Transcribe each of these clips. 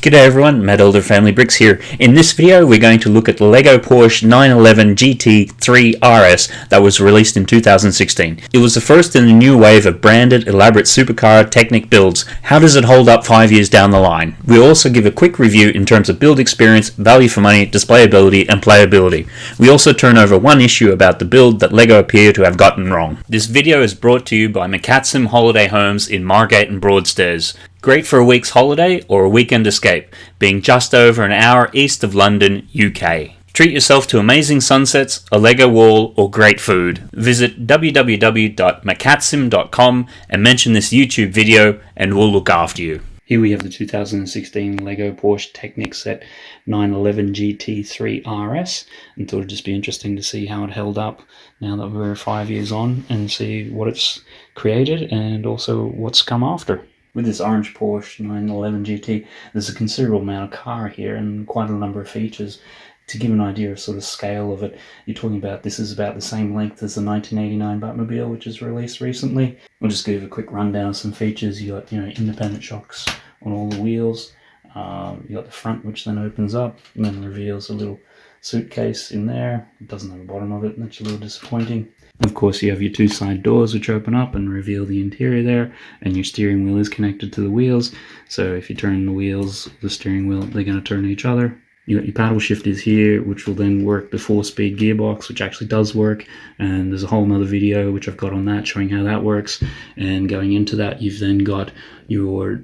G'day everyone, Matt Elder Family Bricks here. In this video we're going to look at the LEGO Porsche 911 GT3 RS that was released in 2016. It was the first in a new wave of branded, elaborate supercar Technic builds. How does it hold up 5 years down the line? We'll also give a quick review in terms of build experience, value for money, displayability and playability. We also turn over one issue about the build that LEGO appear to have gotten wrong. This video is brought to you by McCatsim Holiday Homes in Margate and Broadstairs. Great for a week's holiday or a weekend escape, being just over an hour east of London, UK. Treat yourself to amazing sunsets, a Lego wall, or great food. Visit www.macatsim.com and mention this YouTube video and we'll look after you. Here we have the 2016 Lego Porsche Technic Set 911 GT3 RS and thought it'd just be interesting to see how it held up now that we're five years on and see what it's created and also what's come after with this orange Porsche 911 GT, there's a considerable amount of car here and quite a number of features. To give an idea of sort of scale of it, you're talking about this is about the same length as the 1989 Batmobile, which was released recently. I'll just give a quick rundown of some features. You got you know independent shocks on all the wheels. Um, you got the front, which then opens up and then reveals a little suitcase in there. It doesn't have a bottom of it, and that's a little disappointing. Of course, you have your two side doors which open up and reveal the interior there, and your steering wheel is connected to the wheels. So if you turn the wheels, the steering wheel, they're going to turn each other. You got your paddle shifters here, which will then work the four-speed gearbox, which actually does work. And there's a whole other video which I've got on that showing how that works. And going into that, you've then got your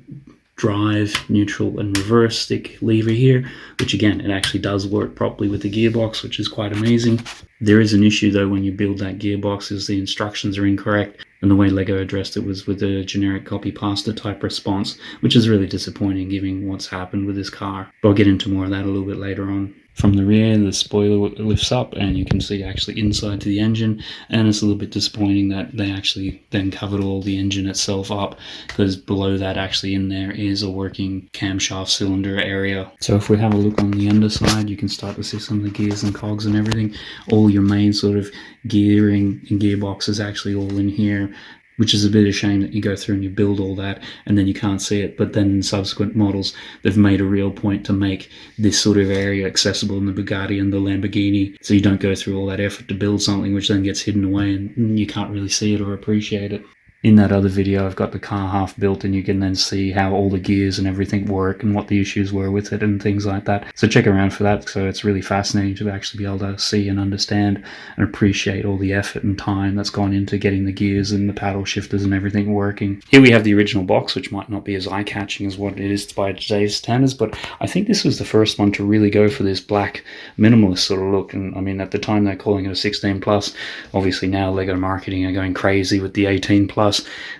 drive, neutral, and reverse stick lever here, which again, it actually does work properly with the gearbox, which is quite amazing. There is an issue though when you build that gearbox is the instructions are incorrect and the way LEGO addressed it was with a generic copy pasta type response, which is really disappointing given what's happened with this car. But I'll get into more of that a little bit later on. From the rear, the spoiler lifts up and you can see actually inside to the engine. And it's a little bit disappointing that they actually then covered all the engine itself up because below that actually in there is a working camshaft cylinder area. So if we have a look on the underside, you can start to see some of the gears and cogs and everything. All your main sort of gearing and gearbox is actually all in here which is a bit of shame that you go through and you build all that and then you can't see it. But then in subsequent models, they've made a real point to make this sort of area accessible in the Bugatti and the Lamborghini. So you don't go through all that effort to build something which then gets hidden away and you can't really see it or appreciate it in that other video I've got the car half built and you can then see how all the gears and everything work and what the issues were with it and things like that. So check around for that so it's really fascinating to actually be able to see and understand and appreciate all the effort and time that's gone into getting the gears and the paddle shifters and everything working. Here we have the original box which might not be as eye-catching as what it is by today's standards but I think this was the first one to really go for this black minimalist sort of look and I mean at the time they're calling it a 16 plus obviously now LEGO marketing are going crazy with the 18 plus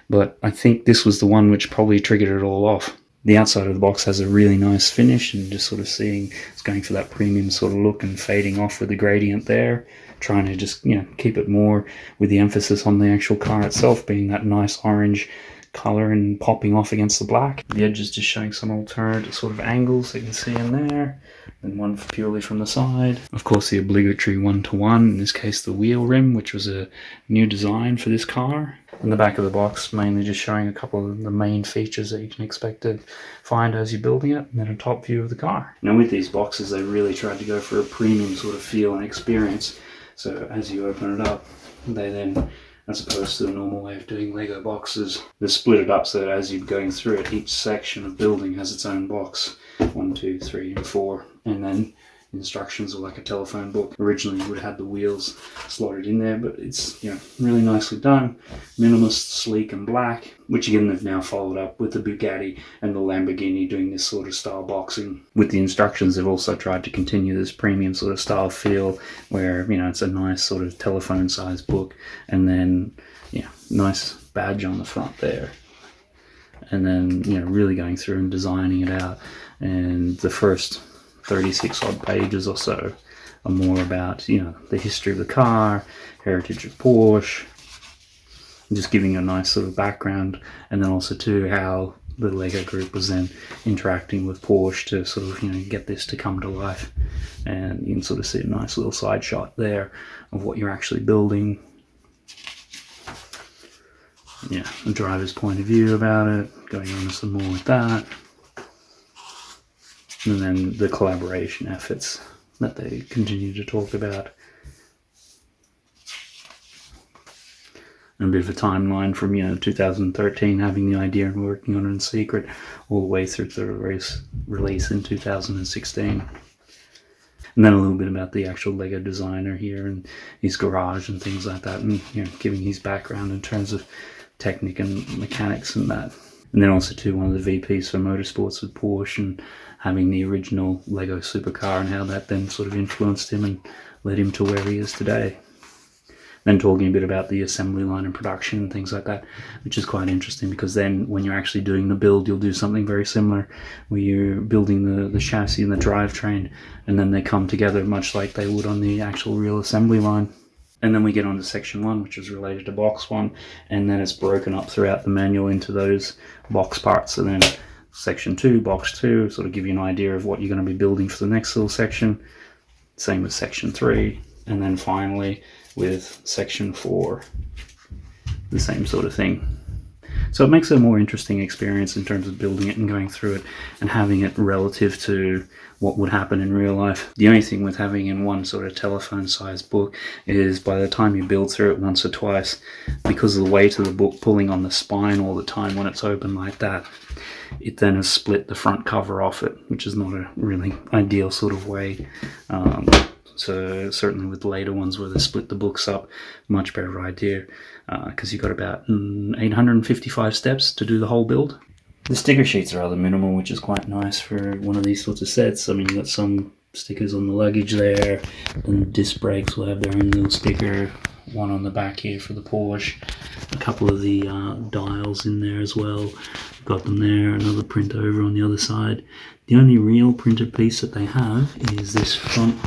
but I think this was the one which probably triggered it all off. The outside of the box has a really nice finish and just sort of seeing it's going for that premium sort of look and fading off with the gradient there trying to just you know keep it more with the emphasis on the actual car itself being that nice orange color and popping off against the black. The edge is just showing some alternate sort of angles that you can see in there, and one purely from the side. Of course, the obligatory one-to-one, -one, in this case the wheel rim, which was a new design for this car. In the back of the box, mainly just showing a couple of the main features that you can expect to find as you're building it, and then a top view of the car. Now with these boxes, they really tried to go for a premium sort of feel and experience. So as you open it up, they then as opposed to the normal way of doing Lego boxes. They split it up so that as you're going through it, each section of building has its own box. One, two, three, and four. And then instructions or like a telephone book. Originally would have had the wheels slotted in there, but it's you know really nicely done. Minimalist, sleek and black, which again they've now followed up with the Bugatti and the Lamborghini doing this sort of style boxing. With the instructions they've also tried to continue this premium sort of style feel where you know it's a nice sort of telephone size book and then yeah, nice badge on the front there and then you know really going through and designing it out and the first 36 odd pages or so are more about, you know, the history of the car, heritage of Porsche, just giving a nice sort of background, and then also too how the Lego group was then interacting with Porsche to sort of, you know, get this to come to life. And you can sort of see a nice little side shot there of what you're actually building. Yeah, the driver's point of view about it, going on some more with that. And then the collaboration efforts that they continue to talk about. And a bit of a timeline from you know 2013 having the idea and working on it in secret all the way through to the release, release in 2016 and then a little bit about the actual Lego designer here and his garage and things like that, and you know, giving his background in terms of technique and mechanics and that. And then also to one of the VPs for motorsports with Porsche and having the original Lego supercar and how that then sort of influenced him and led him to where he is today then talking a bit about the assembly line and production and things like that, which is quite interesting because then when you're actually doing the build, you'll do something very similar where you're building the, the chassis and the drivetrain and then they come together much like they would on the actual real assembly line. And then we get on to section one, which is related to box one, and then it's broken up throughout the manual into those box parts. And then section two, box two, sort of give you an idea of what you're going to be building for the next little section. Same with section three. And then finally, with section 4 the same sort of thing so it makes it a more interesting experience in terms of building it and going through it and having it relative to what would happen in real life. The only thing with having in one sort of telephone sized book is by the time you build through it once or twice, because of the weight of the book pulling on the spine all the time when it's open like that, it then has split the front cover off it, which is not a really ideal sort of way. Um, so certainly with later ones where they split the books up, much better idea because uh, you've got about mm, 855 steps to do the whole build. The sticker sheets are rather minimal, which is quite nice for one of these sorts of sets. I mean, you've got some stickers on the luggage there, and disc brakes will have their own little sticker, one on the back here for the Porsche, a couple of the uh, dials in there as well. Got them there, another print over on the other side. The only real printed piece that they have is this front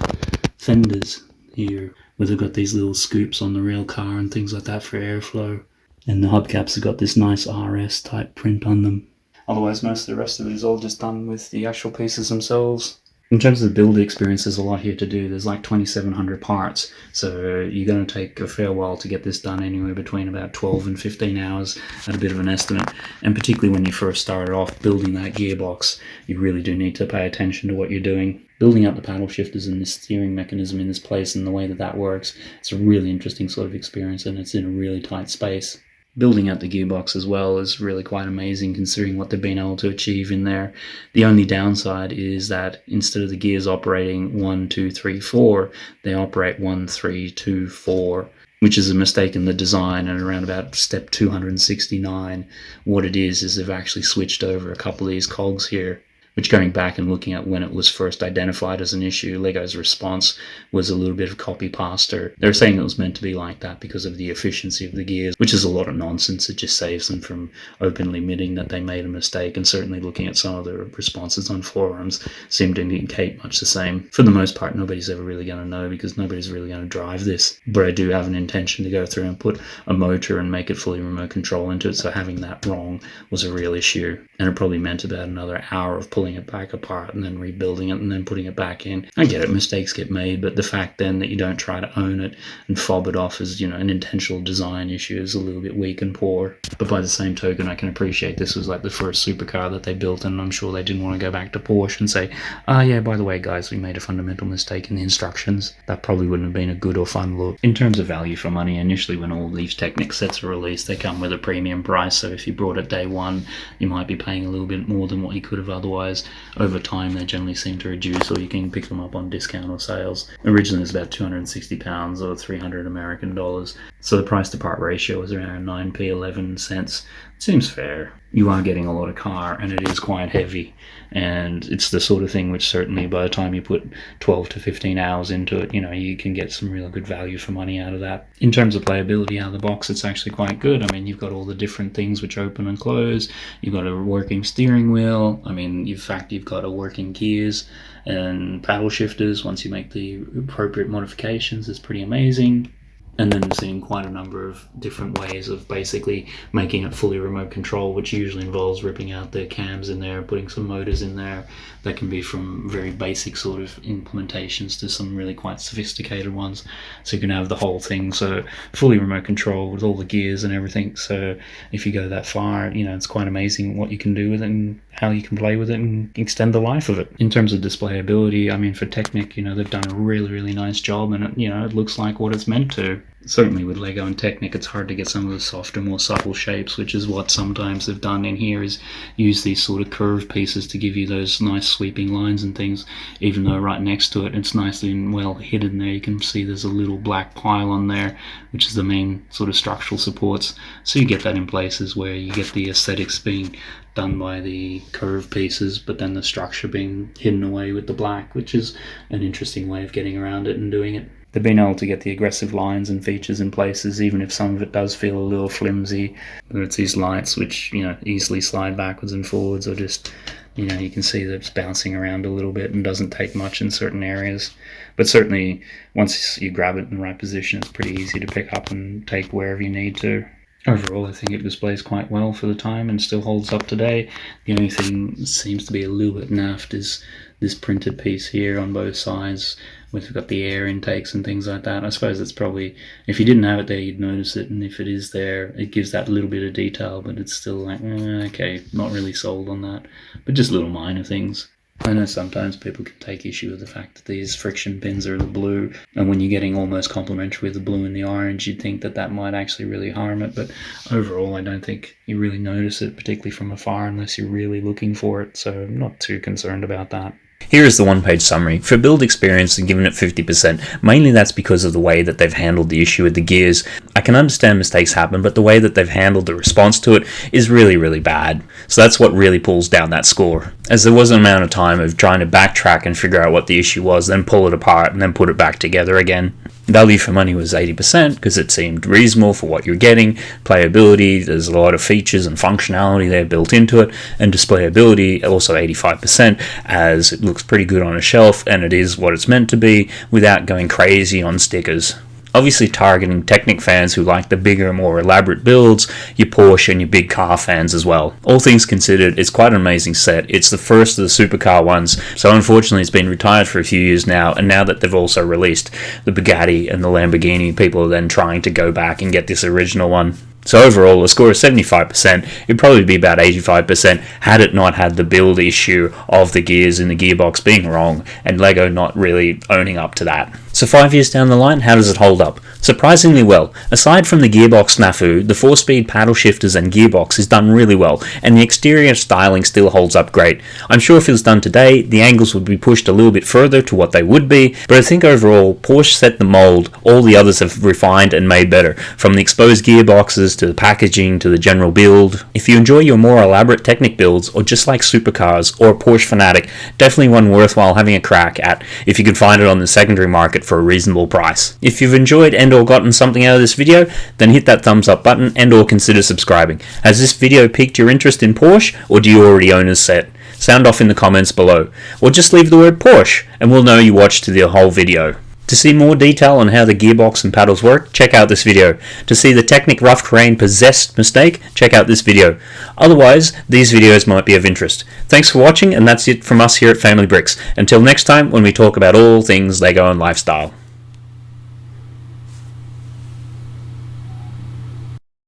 fenders here where they've got these little scoops on the rail car and things like that for airflow. And the hubcaps have got this nice RS type print on them. Otherwise, most of the rest of it is all just done with the actual pieces themselves. In terms of the build experience, there's a lot here to do. There's like 2,700 parts, so uh, you're going to take a fair while to get this done anywhere between about 12 and 15 hours at a bit of an estimate. And particularly when you first started off building that gearbox, you really do need to pay attention to what you're doing. Building up the paddle shifters and this steering mechanism in this place and the way that that works, it's a really interesting sort of experience and it's in a really tight space building out the gearbox as well is really quite amazing considering what they've been able to achieve in there. The only downside is that instead of the gears operating one, two, three, four, they operate one, three, two, four, which is a mistake in the design and around about step 269 what it is is they've actually switched over a couple of these cogs here which going back and looking at when it was first identified as an issue, Lego's response was a little bit of copy pasta. They're saying it was meant to be like that because of the efficiency of the gears, which is a lot of nonsense. It just saves them from openly admitting that they made a mistake. And certainly looking at some of the responses on forums seem to indicate much the same. For the most part, nobody's ever really going to know because nobody's really going to drive this. But I do have an intention to go through and put a motor and make it fully remote control into it. So having that wrong was a real issue. And it probably meant about another hour of pulling pulling it back apart and then rebuilding it and then putting it back in. I get it, mistakes get made, but the fact then that you don't try to own it and fob it off as, you know, an intentional design issue is a little bit weak and poor. But by the same token, I can appreciate this was like the first supercar that they built, and I'm sure they didn't want to go back to Porsche and say, ah, oh, yeah, by the way, guys, we made a fundamental mistake in the instructions. That probably wouldn't have been a good or fun look. In terms of value for money, initially when all these Technic sets are released, they come with a premium price, so if you brought it day one, you might be paying a little bit more than what you could have otherwise over time they generally seem to reduce or you can pick them up on discount or sales. Originally it was about 260 pounds or 300 American dollars. So the price to part ratio is around 9p 11 cents. seems fair. You are getting a lot of car and it is quite heavy and it's the sort of thing which certainly by the time you put 12 to 15 hours into it, you know, you can get some real good value for money out of that. In terms of playability out of the box, it's actually quite good. I mean, you've got all the different things which open and close. You've got a working steering wheel. I mean, in fact, you've got a working gears and paddle shifters once you make the appropriate modifications. It's pretty amazing and then seeing quite a number of different ways of basically making it fully remote control, which usually involves ripping out the cams in there, putting some motors in there. That can be from very basic sort of implementations to some really quite sophisticated ones. So you can have the whole thing, so fully remote control with all the gears and everything. So if you go that far, you know, it's quite amazing what you can do with it and how you can play with it and extend the life of it. In terms of displayability, I mean, for Technic, you know, they've done a really, really nice job and, it, you know, it looks like what it's meant to certainly with Lego and Technic, it's hard to get some of the softer, more subtle shapes, which is what sometimes they've done in here is use these sort of curved pieces to give you those nice sweeping lines and things, even though right next to it, it's nicely and well hidden there. You can see there's a little black pile on there, which is the main sort of structural supports. So you get that in places where you get the aesthetics being done by the curved pieces, but then the structure being hidden away with the black, which is an interesting way of getting around it and doing it they've been able to get the aggressive lines and features in places, even if some of it does feel a little flimsy. Whether it's these lights, which you know easily slide backwards and forwards, or just you know you can see that it's bouncing around a little bit and doesn't take much in certain areas. But certainly, once you grab it in the right position, it's pretty easy to pick up and take wherever you need to. Overall, I think it displays quite well for the time and still holds up today. The only thing seems to be a little bit naffed is this printed piece here on both sides we've got the air intakes and things like that. I suppose it's probably, if you didn't have it there, you'd notice it, and if it is there, it gives that little bit of detail, but it's still like, eh, okay, not really sold on that. But just little minor things. I know sometimes people can take issue with the fact that these friction pins are the blue, and when you're getting almost complementary with the blue and the orange, you'd think that that might actually really harm it. But overall, I don't think you really notice it, particularly from afar, unless you're really looking for it. So I'm not too concerned about that. Here is the one page summary. For build experience, I'm giving it 50%. Mainly that's because of the way that they've handled the issue with the gears. I can understand mistakes happen, but the way that they've handled the response to it is really, really bad. So that's what really pulls down that score. As there was an amount of time of trying to backtrack and figure out what the issue was, then pull it apart and then put it back together again. Value for money was 80% because it seemed reasonable for what you're getting. Playability, there's a lot of features and functionality there built into it. And displayability, also 85%, as it looks pretty good on a shelf and it is what it's meant to be without going crazy on stickers obviously targeting Technic fans who like the bigger, more elaborate builds, your Porsche and your big car fans as well. All things considered, it's quite an amazing set. It's the first of the supercar ones, so unfortunately it's been retired for a few years now, and now that they've also released the Bugatti and the Lamborghini, people are then trying to go back and get this original one. So overall, a score of 75%, it'd probably be about 85% had it not had the build issue of the gears in the gearbox being wrong and LEGO not really owning up to that. So five years down the line, how does it hold up? Surprisingly well. Aside from the gearbox snafu, the 4-speed paddle shifters and gearbox is done really well, and the exterior styling still holds up great. I'm sure if it was done today, the angles would be pushed a little bit further to what they would be, but I think overall, Porsche set the mold, all the others have refined and made better, from the exposed gearboxes to the packaging to the general build. If you enjoy your more elaborate Technic builds, or just like supercars or a Porsche fanatic, definitely one worthwhile having a crack at if you can find it on the secondary market for a reasonable price. If you've enjoyed and or gotten something out of this video, then hit that thumbs up button and or consider subscribing. Has this video piqued your interest in Porsche or do you already own a set? Sound off in the comments below. Or just leave the word Porsche and we'll know you watched the whole video. To see more detail on how the gearbox and paddles work, check out this video. To see the Technic Rough Terrain Possessed mistake, check out this video. Otherwise, these videos might be of interest. Thanks for watching, and that's it from us here at Family Bricks. Until next time, when we talk about all things LEGO and lifestyle.